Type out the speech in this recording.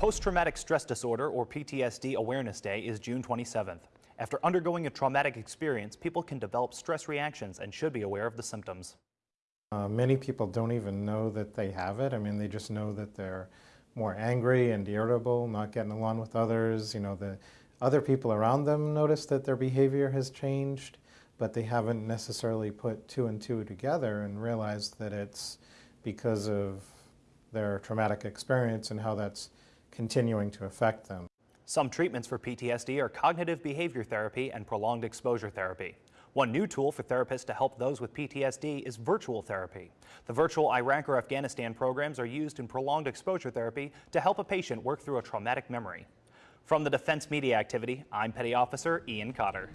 Post-Traumatic Stress Disorder, or PTSD Awareness Day, is June 27th. After undergoing a traumatic experience, people can develop stress reactions and should be aware of the symptoms. Uh, many people don't even know that they have it. I mean, they just know that they're more angry and irritable, not getting along with others. You know, the other people around them notice that their behavior has changed, but they haven't necessarily put two and two together and realized that it's because of their traumatic experience and how that's continuing to affect them. Some treatments for PTSD are cognitive behavior therapy and prolonged exposure therapy. One new tool for therapists to help those with PTSD is virtual therapy. The virtual Iraq or Afghanistan programs are used in prolonged exposure therapy to help a patient work through a traumatic memory. From the Defense Media Activity, I'm Petty Officer Ian Cotter.